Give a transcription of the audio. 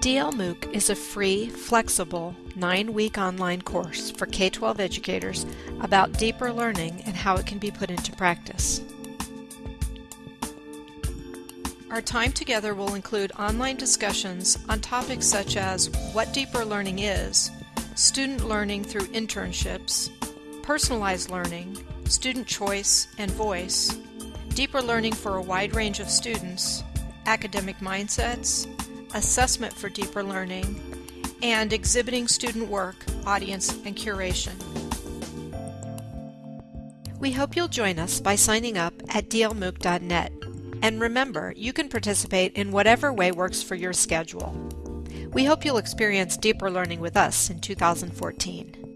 DL MOOC is a free, flexible, nine-week online course for K-12 educators about deeper learning and how it can be put into practice. Our time together will include online discussions on topics such as what deeper learning is, student learning through internships, personalized learning, student choice and voice, deeper learning for a wide range of students, academic mindsets, assessment for deeper learning, and exhibiting student work, audience, and curation. We hope you'll join us by signing up at dlmooc.net. And remember, you can participate in whatever way works for your schedule. We hope you'll experience deeper learning with us in 2014.